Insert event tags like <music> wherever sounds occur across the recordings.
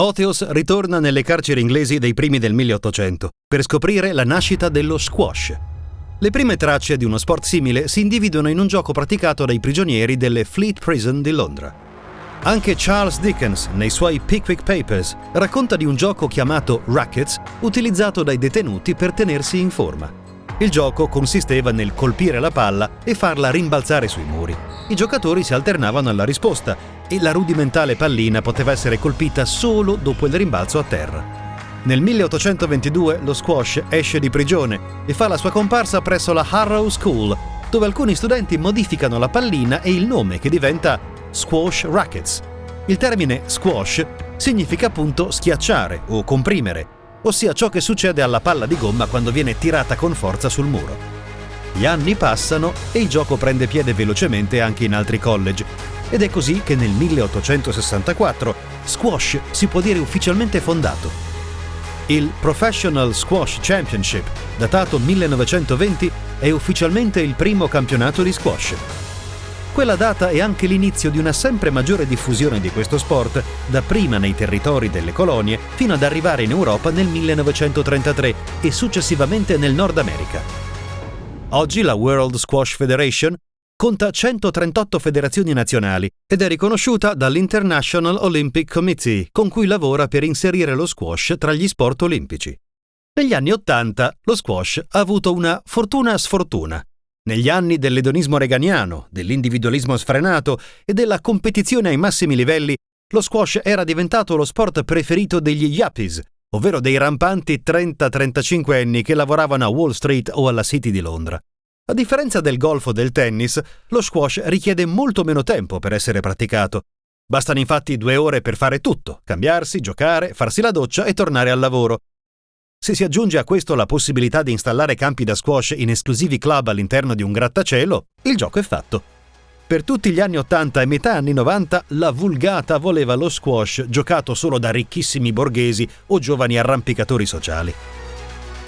Oteos ritorna nelle carceri inglesi dei primi del 1800 per scoprire la nascita dello squash. Le prime tracce di uno sport simile si individuano in un gioco praticato dai prigionieri delle Fleet Prison di Londra. Anche Charles Dickens, nei suoi Pickwick Papers, racconta di un gioco chiamato Rackets utilizzato dai detenuti per tenersi in forma. Il gioco consisteva nel colpire la palla e farla rimbalzare sui muri. I giocatori si alternavano alla risposta e la rudimentale pallina poteva essere colpita solo dopo il rimbalzo a terra. Nel 1822 lo squash esce di prigione e fa la sua comparsa presso la Harrow School, dove alcuni studenti modificano la pallina e il nome che diventa Squash Rackets. Il termine squash significa appunto schiacciare o comprimere, ossia ciò che succede alla palla di gomma quando viene tirata con forza sul muro. Gli anni passano e il gioco prende piede velocemente anche in altri college, ed è così che nel 1864 squash si può dire ufficialmente fondato. Il Professional Squash Championship, datato 1920, è ufficialmente il primo campionato di squash. Quella data è anche l'inizio di una sempre maggiore diffusione di questo sport, dapprima nei territori delle colonie fino ad arrivare in Europa nel 1933 e successivamente nel Nord America. Oggi la World Squash Federation conta 138 federazioni nazionali ed è riconosciuta dall'International Olympic Committee, con cui lavora per inserire lo squash tra gli sport olimpici. Negli anni Ottanta lo squash ha avuto una fortuna sfortuna. Negli anni dell'edonismo reganiano, dell'individualismo sfrenato e della competizione ai massimi livelli, lo squash era diventato lo sport preferito degli yuppies, ovvero dei rampanti 30-35 anni che lavoravano a Wall Street o alla City di Londra. A differenza del golf o del tennis, lo squash richiede molto meno tempo per essere praticato. Bastano infatti due ore per fare tutto, cambiarsi, giocare, farsi la doccia e tornare al lavoro. Se si aggiunge a questo la possibilità di installare campi da squash in esclusivi club all'interno di un grattacielo, il gioco è fatto. Per tutti gli anni 80 e metà anni 90 la vulgata voleva lo squash giocato solo da ricchissimi borghesi o giovani arrampicatori sociali.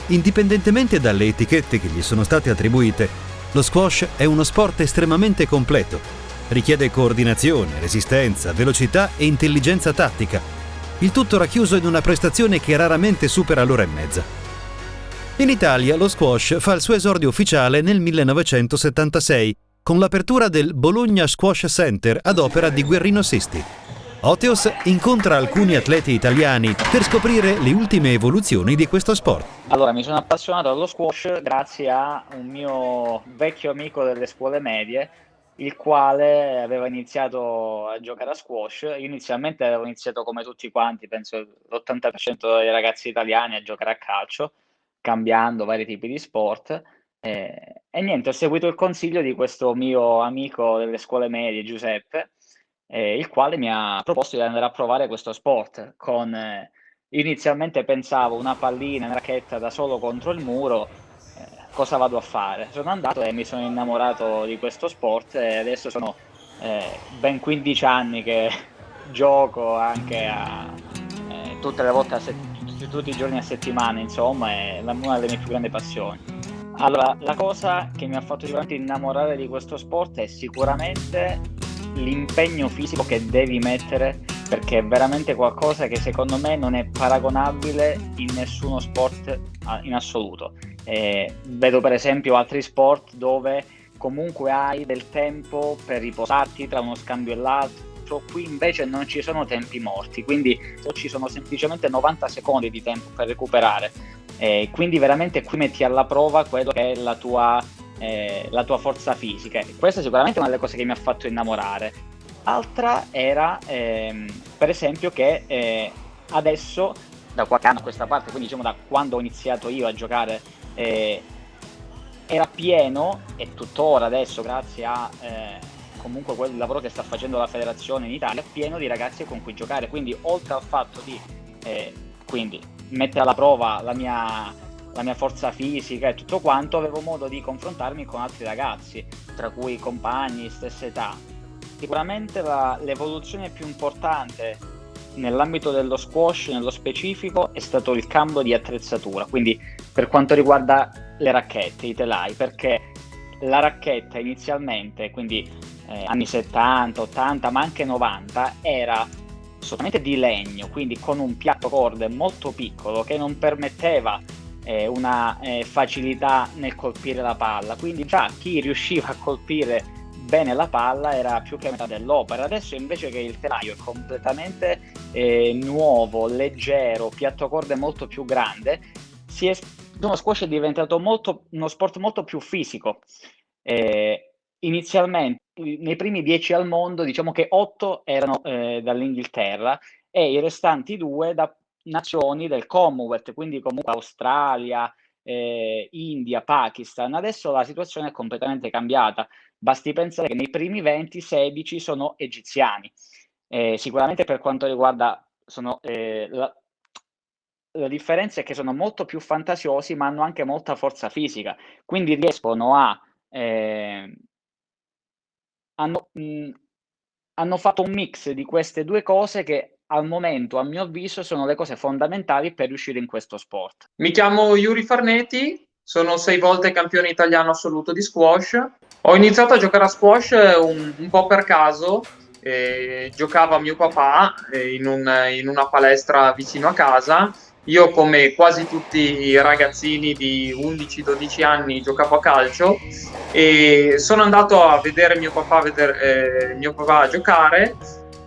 Indipendentemente dalle etichette che gli sono state attribuite, lo squash è uno sport estremamente completo. Richiede coordinazione, resistenza, velocità e intelligenza tattica. Il tutto racchiuso in una prestazione che raramente supera l'ora e mezza. In Italia lo squash fa il suo esordio ufficiale nel 1976 con l'apertura del Bologna Squash Center ad opera di Guerrino Sisti. Oteos incontra alcuni atleti italiani per scoprire le ultime evoluzioni di questo sport. Allora, mi sono appassionato allo squash grazie a un mio vecchio amico delle scuole medie, il quale aveva iniziato a giocare a squash. Io inizialmente avevo iniziato come tutti quanti, penso l'80% dei ragazzi italiani a giocare a calcio, cambiando vari tipi di sport. Eh, e niente, ho seguito il consiglio di questo mio amico delle scuole medie, Giuseppe, eh, il quale mi ha proposto di andare a provare questo sport con eh, inizialmente pensavo una pallina, una racchetta da solo contro il muro, eh, cosa vado a fare? Sono andato e mi sono innamorato di questo sport e adesso sono eh, ben 15 anni che <laughs> gioco anche a, eh, tutte le volte, tutti, tutti i giorni a settimana, insomma, è una delle mie più grandi passioni. Allora, la cosa che mi ha fatto sicuramente innamorare di questo sport è sicuramente l'impegno fisico che devi mettere perché è veramente qualcosa che secondo me non è paragonabile in nessuno sport in assoluto. Eh, vedo per esempio altri sport dove comunque hai del tempo per riposarti tra uno scambio e l'altro, qui invece non ci sono tempi morti, quindi ci sono semplicemente 90 secondi di tempo per recuperare. Eh, quindi veramente qui metti alla prova quello che è la tua eh, la tua forza fisica. Questa è sicuramente una delle cose che mi ha fatto innamorare. Altra era, ehm, per esempio, che eh, adesso, da qualche anno a questa parte, quindi diciamo da quando ho iniziato io a giocare, eh, era pieno, e tuttora adesso, grazie a eh, comunque quel lavoro che sta facendo la federazione in Italia, pieno di ragazzi con cui giocare. Quindi, oltre al fatto di eh, quindi, mettere alla prova la mia la mia forza fisica e tutto quanto, avevo modo di confrontarmi con altri ragazzi, tra cui compagni, stessa età. Sicuramente la, l'evoluzione più importante nell'ambito dello squash, nello specifico, è stato il cambio di attrezzatura, quindi per quanto riguarda le racchette, i telai, perché la racchetta inizialmente, quindi eh, anni 70, 80, ma anche 90, era assolutamente di legno, quindi con un piatto corde molto piccolo che non permetteva eh, una eh, facilità nel colpire la palla, quindi già chi riusciva a colpire bene la palla era più che metà dell'opera. Adesso invece che il telaio è completamente eh, nuovo, leggero, piatto corde molto più grande, si è, uno squash è diventato molto, uno sport molto più fisico. Eh, inizialmente, nei primi dieci al mondo, diciamo che otto erano eh, dall'Inghilterra e i restanti due da nazioni del Commonwealth, quindi comunque Australia, eh, India, Pakistan. Adesso la situazione è completamente cambiata. Basti pensare che nei primi 20, 16 sono egiziani. Eh, sicuramente per quanto riguarda sono, eh, la, la, differenza è che sono molto più fantasiosi, ma hanno anche molta forza fisica, quindi riescono a eh, hanno, mh, hanno fatto un mix di queste due cose che al momento, a mio avviso, sono le cose fondamentali per riuscire in questo sport. Mi chiamo Yuri Farneti, sono sei volte campione italiano assoluto di squash. Ho iniziato a giocare a squash un, un po' per caso. Eh, giocava mio papà eh, in, un, in una palestra vicino a casa io come quasi tutti i ragazzini di 11-12 anni giocavo a calcio e sono andato a vedere mio papà, vedere, eh, mio papà giocare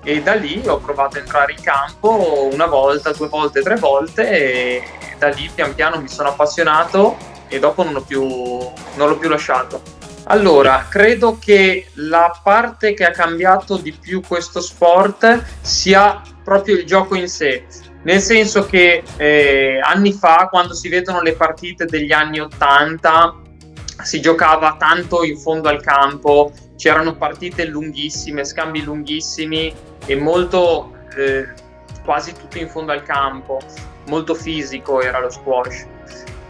e da lì ho provato a entrare in campo una volta, due volte, tre volte e da lì pian piano mi sono appassionato e dopo non, più, non l'ho più lasciato. Allora, credo che la parte che ha cambiato di più questo sport sia proprio il gioco in sé, nel senso che eh, anni fa, quando si vedono le partite degli anni 80, si giocava tanto in fondo al campo, c'erano partite lunghissime, scambi lunghissimi e molto eh, quasi tutto in fondo al campo, molto fisico era lo squash.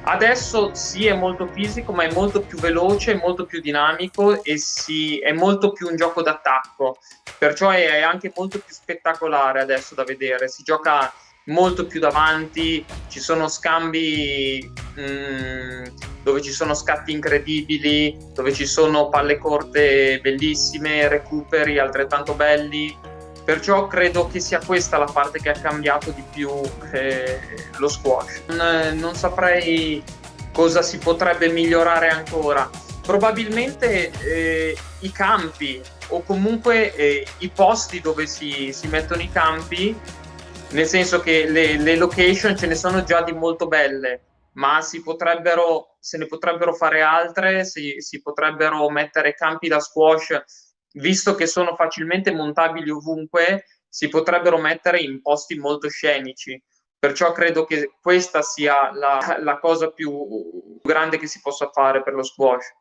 Adesso sì è molto fisico, ma è molto più veloce, molto più dinamico e sì, è molto più un gioco d'attacco, perciò è, è anche molto più spettacolare adesso da vedere. Si gioca molto più davanti, ci sono scambi mh, mm, dove ci sono scatti incredibili, dove ci sono palle corte bellissime, recuperi altrettanto belli. Perciò credo che sia questa la parte che ha cambiato di più eh, lo squash. Non, non, saprei cosa si potrebbe migliorare ancora. Probabilmente eh, i campi o comunque eh, i posti dove si, si mettono i campi nel senso che le, le, location ce ne sono già di molto belle, ma si potrebbero, se ne potrebbero fare altre, si, si potrebbero mettere campi da squash, visto che sono facilmente montabili ovunque, si potrebbero mettere in posti molto scenici. Perciò credo che questa sia la, la cosa più grande che si possa fare per lo squash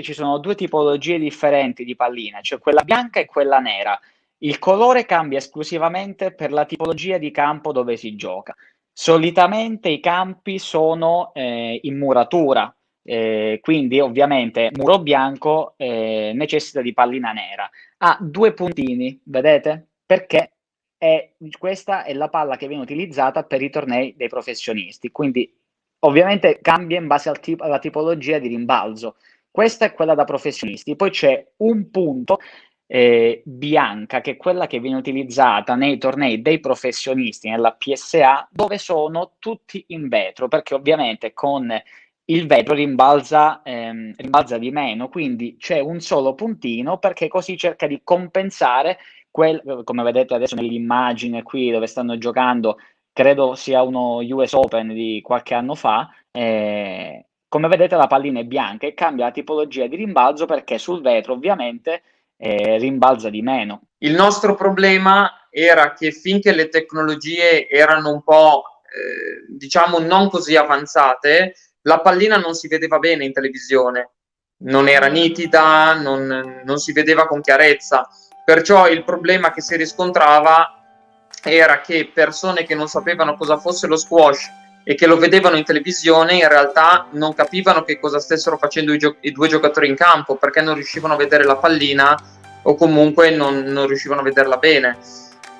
ci sono due tipologie differenti di pallina, cioè quella bianca e quella nera. Il colore cambia esclusivamente per la tipologia di campo dove si gioca. Solitamente i campi sono eh, in muratura, eh, quindi ovviamente muro bianco eh, necessita di pallina nera. Ha due puntini, vedete? Perché è, questa è la palla che viene utilizzata per i tornei dei professionisti, quindi ovviamente cambia in base al tipo, alla tipologia di rimbalzo. Questa è quella da professionisti, poi c'è un punto eh, bianca, che è quella che viene utilizzata nei tornei dei professionisti nella PSA, dove sono tutti in vetro, perché ovviamente con il vetro rimbalza, ehm, rimbalza di meno, quindi c'è un solo puntino perché così cerca di compensare quel, come vedete adesso nell'immagine qui dove stanno giocando, credo sia uno US Open di qualche anno fa, eh, come vedete la pallina è bianca e cambia la tipologia di rimbalzo perché sul vetro ovviamente eh, rimbalza di meno. Il nostro problema era che finché le tecnologie erano un po', eh, diciamo, non così avanzate, la pallina non si vedeva bene in televisione, non era nitida, non, non si vedeva con chiarezza. Perciò il problema che si riscontrava era che persone che non sapevano cosa fosse lo squash e che lo vedevano in televisione in realtà non capivano che cosa stessero facendo i, i due giocatori in campo perché non riuscivano a vedere la pallina o comunque non, non riuscivano a vederla bene.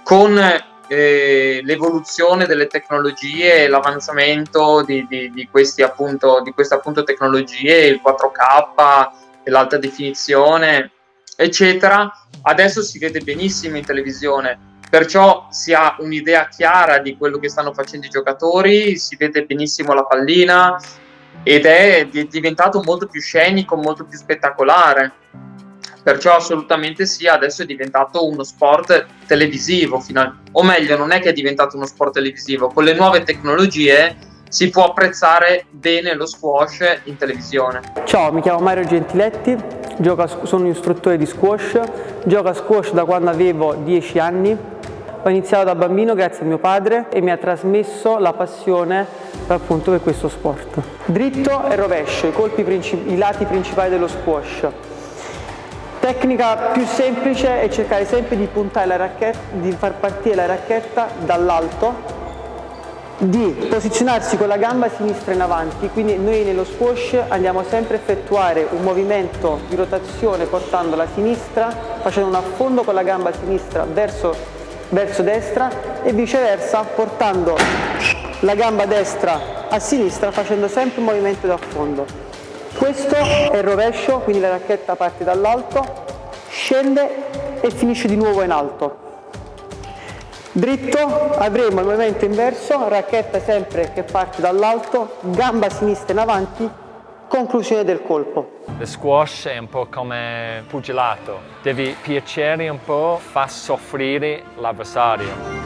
Con eh, l'evoluzione delle tecnologie l'avanzamento di, di, di, appunto, di queste appunto tecnologie, il 4K, l'alta definizione, eccetera, adesso si vede benissimo in televisione perciò si ha un'idea chiara di quello che stanno facendo i giocatori, si vede benissimo la pallina ed è diventato molto più scenico, molto più spettacolare. Perciò assolutamente sì, adesso è diventato uno sport televisivo, o meglio, non è che è diventato uno sport televisivo, con le nuove tecnologie si può apprezzare bene lo squash in televisione. Ciao, mi chiamo Mario Gentiletti, sono un istruttore di squash, gioco a squash da quando avevo 10 anni. Ho iniziato da bambino grazie a mio padre e mi ha trasmesso la passione appunto per questo sport. Dritto e rovescio, i, i lati principali dello squash. Tecnica più semplice è cercare sempre di puntare la racchetta, di far partire la racchetta dall'alto di posizionarsi con la gamba sinistra in avanti, quindi noi nello squash andiamo sempre a effettuare un movimento di rotazione portando la sinistra, facendo un affondo con la gamba sinistra verso, verso destra e viceversa portando la gamba destra a sinistra facendo sempre un movimento di affondo. Questo è il rovescio, quindi la racchetta parte dall'alto, scende e finisce di nuovo in alto. Dritto avremo il movimento inverso, racchetta sempre che parte dall'alto, gamba sinistra in avanti, conclusione del colpo. Lo squash è un po' come pugilato, devi piacere un po', fa soffrire l'avversario.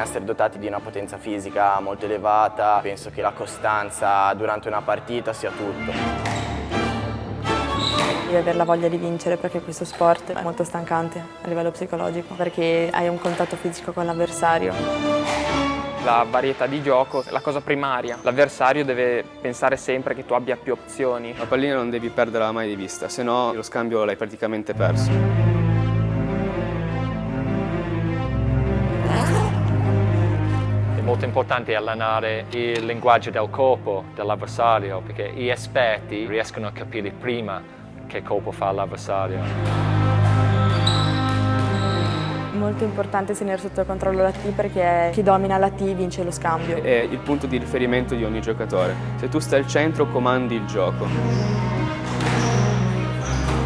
Essere dotati di una potenza fisica molto elevata, penso che la costanza durante una partita sia tutto. Devi avere la voglia di vincere perché questo sport è molto stancante a livello psicologico perché hai un contatto fisico con l'avversario. La varietà di gioco è la cosa primaria. L'avversario deve pensare sempre che tu abbia più opzioni. La pallina non devi perderla mai di vista, se no lo scambio l'hai praticamente perso. Molto importante allenare il linguaggio del corpo dell'avversario perché gli esperti riescono a capire prima che colpo fa l'avversario. Molto importante tenere sotto controllo la T perché chi domina la T vince lo scambio. È il punto di riferimento di ogni giocatore. Se tu stai al centro comandi il gioco.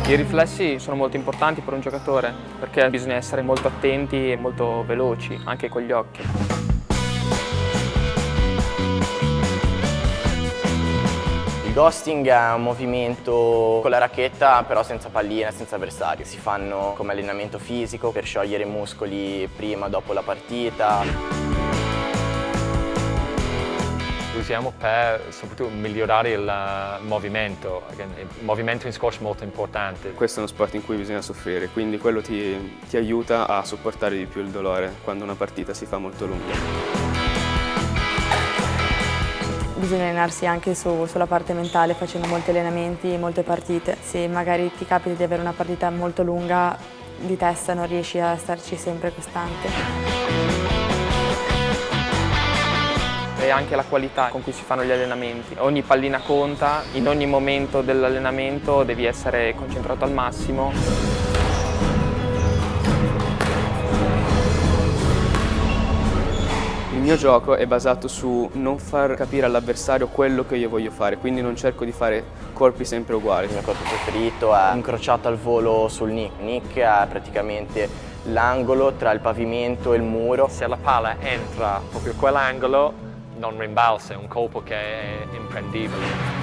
I riflessi sono molto importanti per un giocatore perché bisogna essere molto attenti e molto veloci anche con gli occhi. Il ghosting è un movimento con la racchetta però senza pallina, senza avversario. Si fanno come allenamento fisico per sciogliere i muscoli prima, dopo la partita. Lo usiamo per soprattutto migliorare il movimento, il movimento in squash è molto importante. Questo è uno sport in cui bisogna soffrire, quindi quello ti, ti aiuta a sopportare di più il dolore quando una partita si fa molto lunga bisogna allenarsi anche su, sulla parte mentale facendo molti allenamenti e molte partite. Se magari ti capita di avere una partita molto lunga di testa non riesci a starci sempre costante. E anche la qualità con cui si fanno gli allenamenti. Ogni pallina conta, in ogni momento dell'allenamento devi essere concentrato al massimo. Mio gioco è basato su non far capire all'avversario quello che io voglio fare, quindi non cerco di fare colpi sempre uguali. Il mio colpo preferito è incrociato al volo sul nick. Nick è praticamente l'angolo tra il pavimento e il muro. Se la palla entra proprio quell'angolo non rimbalza, è un colpo che è imprendibile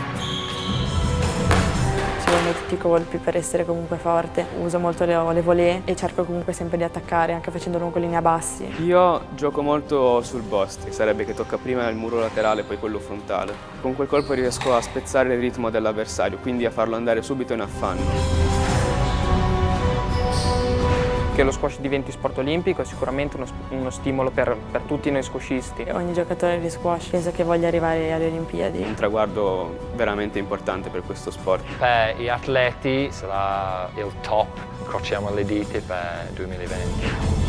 tutti i colpi per essere comunque forte. Uso molto le, le volée e cerco comunque sempre di attaccare, anche facendo lungolini a bassi. Io gioco molto sul bust, che sarebbe che tocca prima il muro laterale e poi quello frontale. Con quel colpo riesco a spezzare il ritmo dell'avversario, quindi a farlo andare subito in affanno che lo squash diventi sport olimpico è sicuramente uno, uno stimolo per, per, tutti noi squashisti. Ogni giocatore di squash penso che voglia arrivare alle Olimpiadi. Un traguardo veramente importante per questo sport. Per gli atleti sarà il top, incrociamo le dita per 2020.